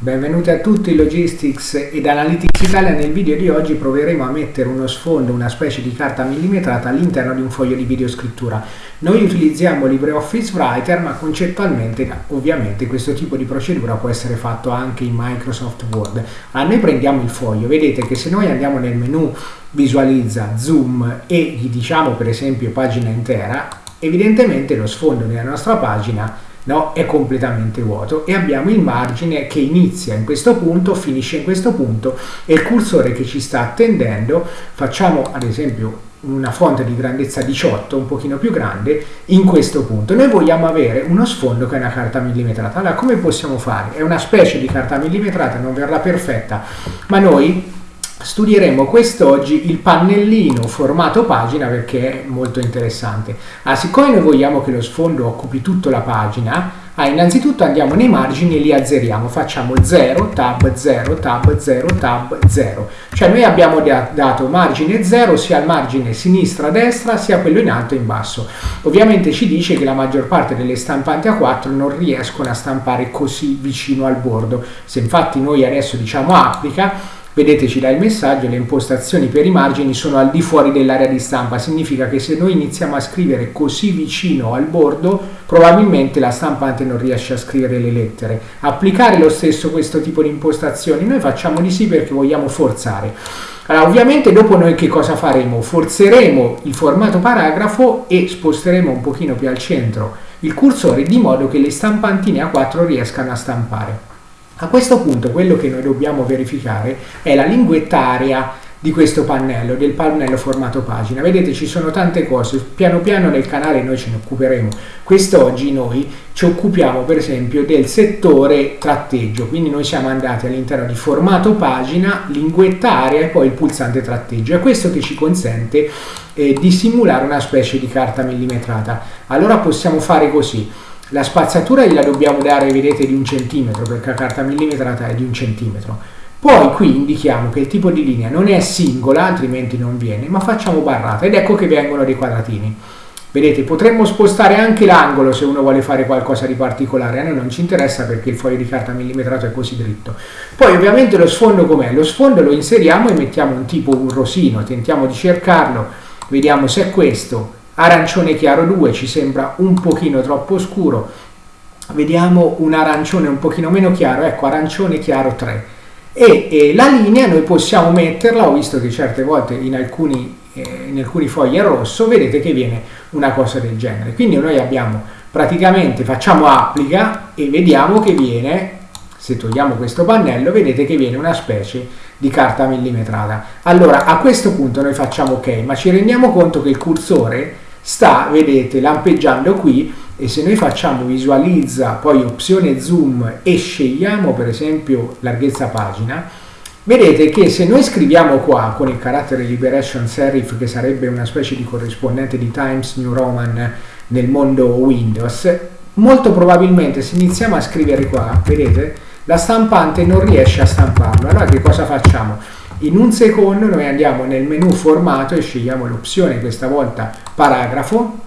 Benvenuti a tutti Logistics ed Analytics Italia. Nel video di oggi proveremo a mettere uno sfondo, una specie di carta millimetrata all'interno di un foglio di videoscrittura. Noi utilizziamo LibreOffice Writer, ma concettualmente ovviamente questo tipo di procedura può essere fatto anche in Microsoft Word. Allora, noi prendiamo il foglio, vedete che se noi andiamo nel menu visualizza, zoom e gli diciamo per esempio pagina intera, evidentemente lo sfondo della nostra pagina no? è completamente vuoto e abbiamo il margine che inizia in questo punto, finisce in questo punto e il cursore che ci sta attendendo, facciamo ad esempio una fonte di grandezza 18, un pochino più grande, in questo punto. Noi vogliamo avere uno sfondo che è una carta millimetrata. Allora, come possiamo fare? È una specie di carta millimetrata, non verrà perfetta, ma noi studieremo quest'oggi il pannellino formato pagina perché è molto interessante. Ah, siccome noi vogliamo che lo sfondo occupi tutta la pagina, ah, innanzitutto andiamo nei margini e li azzeriamo, facciamo 0, tab 0, tab 0, tab 0. Cioè noi abbiamo dato margine 0 sia al margine sinistra-destra sia quello in alto e in basso. Ovviamente ci dice che la maggior parte delle stampanti A4 non riescono a stampare così vicino al bordo. Se infatti noi adesso diciamo applica, Vedete ci dà il messaggio, le impostazioni per i margini sono al di fuori dell'area di stampa, significa che se noi iniziamo a scrivere così vicino al bordo, probabilmente la stampante non riesce a scrivere le lettere. Applicare lo stesso questo tipo di impostazioni, noi facciamo di sì perché vogliamo forzare. Allora, ovviamente dopo noi che cosa faremo? Forzeremo il formato paragrafo e sposteremo un pochino più al centro il cursore di modo che le stampantine A4 riescano a stampare. A questo punto quello che noi dobbiamo verificare è la linguettaria di questo pannello, del pannello formato pagina. Vedete ci sono tante cose, piano piano nel canale noi ce ne occuperemo. Quest'oggi noi ci occupiamo per esempio del settore tratteggio, quindi noi siamo andati all'interno di formato pagina, linguettaria e poi il pulsante tratteggio. È questo che ci consente eh, di simulare una specie di carta millimetrata. Allora possiamo fare così la spazzatura gliela dobbiamo dare, vedete, di un centimetro, perché la carta millimetrata è di un centimetro. Poi qui indichiamo che il tipo di linea non è singola, altrimenti non viene, ma facciamo barrata ed ecco che vengono dei quadratini. Vedete, potremmo spostare anche l'angolo se uno vuole fare qualcosa di particolare, a noi non ci interessa perché il foglio di carta millimetrato è così dritto. Poi ovviamente lo sfondo com'è? Lo sfondo lo inseriamo e mettiamo un tipo, un rosino, tentiamo di cercarlo, vediamo se è questo, arancione chiaro 2 ci sembra un pochino troppo scuro. Vediamo un arancione un pochino meno chiaro ecco arancione chiaro 3 e, e la linea noi possiamo metterla ho visto che certe volte in alcuni, eh, in alcuni fogli è rosso vedete che viene una cosa del genere. Quindi noi abbiamo praticamente facciamo applica e vediamo che viene se togliamo questo pannello vedete che viene una specie di carta millimetrata. Allora a questo punto noi facciamo ok ma ci rendiamo conto che il cursore sta, vedete, lampeggiando qui e se noi facciamo visualizza, poi opzione zoom e scegliamo per esempio larghezza pagina, vedete che se noi scriviamo qua con il carattere liberation serif che sarebbe una specie di corrispondente di Times New Roman nel mondo Windows, molto probabilmente se iniziamo a scrivere qua, vedete, la stampante non riesce a stamparlo. Allora che cosa facciamo? In un secondo noi andiamo nel menu formato e scegliamo l'opzione, questa volta paragrafo,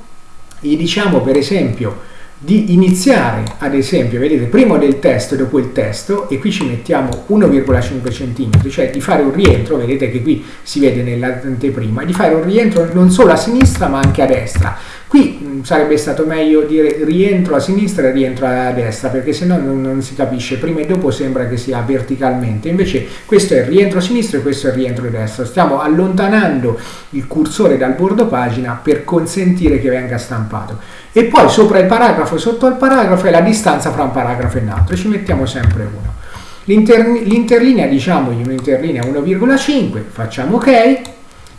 e diciamo per esempio di iniziare ad esempio, vedete, prima del testo e dopo il testo e qui ci mettiamo 1,5 cm, cioè di fare un rientro, vedete che qui si vede nell'anteprima, di fare un rientro non solo a sinistra ma anche a destra. Qui mh, sarebbe stato meglio dire rientro a sinistra e rientro a destra, perché se no non, non, si capisce, prima e dopo sembra che sia verticalmente, invece questo è il rientro a sinistra e questo è il rientro a destra. Stiamo allontanando il cursore dal bordo pagina per consentire che venga stampato. E poi sopra il paragrafo, sotto al paragrafo è la distanza fra un paragrafo e un altro, ci mettiamo sempre uno. L'interlinea, diciamogli un'interlinea 1,5, facciamo ok,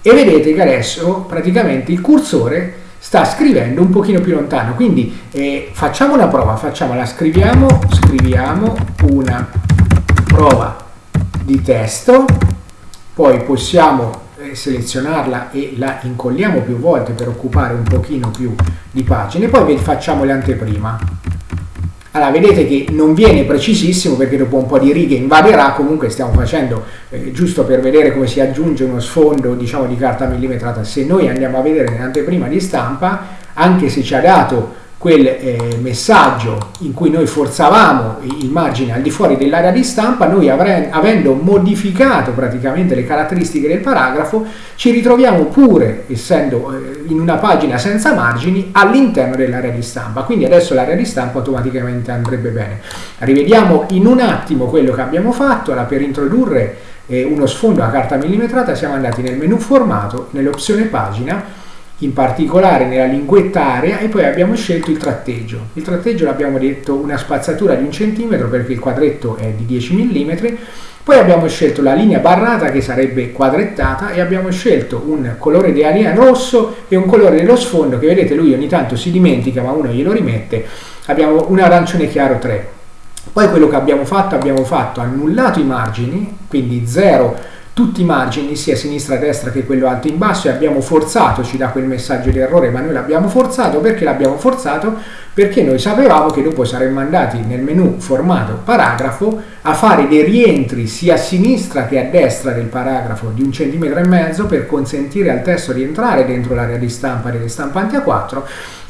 e vedete che adesso praticamente il cursore sta scrivendo un pochino più lontano quindi eh, facciamo una prova facciamola scriviamo scriviamo una prova di testo poi possiamo selezionarla e la incolliamo più volte per occupare un pochino più di pagine poi facciamo l'anteprima allora vedete che non viene precisissimo perché dopo un po' di righe invaderà, comunque stiamo facendo eh, giusto per vedere come si aggiunge uno sfondo diciamo di carta millimetrata. Se noi andiamo a vedere nell'anteprima di stampa, anche se ci ha dato quel eh, messaggio in cui noi forzavamo il margine al di fuori dell'area di stampa, noi avendo modificato praticamente le caratteristiche del paragrafo, ci ritroviamo pure, essendo eh, in una pagina senza margini, all'interno dell'area di stampa. Quindi adesso l'area di stampa automaticamente andrebbe bene. Rivediamo in un attimo quello che abbiamo fatto. Allora, per introdurre eh, uno sfondo a carta millimetrata siamo andati nel menu formato, nell'opzione pagina, in particolare nella linguetta area e poi abbiamo scelto il tratteggio. Il tratteggio l'abbiamo detto una spazzatura di un centimetro perché il quadretto è di 10 mm, poi abbiamo scelto la linea barrata che sarebbe quadrettata e abbiamo scelto un colore di alien rosso e un colore dello sfondo che vedete lui ogni tanto si dimentica ma uno glielo rimette. Abbiamo un arancione chiaro 3. Poi quello che abbiamo fatto, abbiamo fatto annullato i margini, quindi 0 tutti i margini sia sinistra destra che quello alto in basso e abbiamo forzato, ci dà quel messaggio di errore, ma noi l'abbiamo forzato perché l'abbiamo forzato? Perché noi sapevamo che dopo saremmo andati nel menu formato paragrafo a fare dei rientri sia a sinistra che a destra del paragrafo di un centimetro e mezzo per consentire al testo di entrare dentro l'area di stampa delle stampanti A4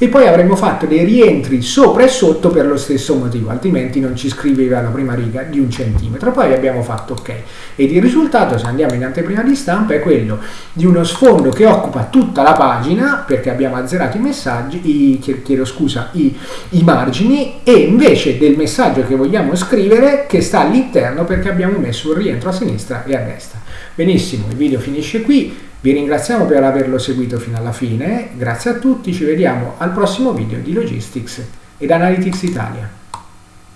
e poi avremmo fatto dei rientri sopra e sotto per lo stesso motivo, altrimenti non ci scriveva la prima riga di un centimetro. Poi abbiamo fatto ok. Ed il risultato, se andiamo in anteprima di stampa, è quello di uno sfondo che occupa tutta la pagina, perché abbiamo azzerato i messaggi, i, chiedo scusa, i, i margini, e invece del messaggio che vogliamo scrivere che sta all'interno perché abbiamo messo un rientro a sinistra e a destra. Benissimo, il video finisce qui. Vi ringraziamo per averlo seguito fino alla fine, grazie a tutti, ci vediamo al prossimo video di Logistics ed Analytics Italia.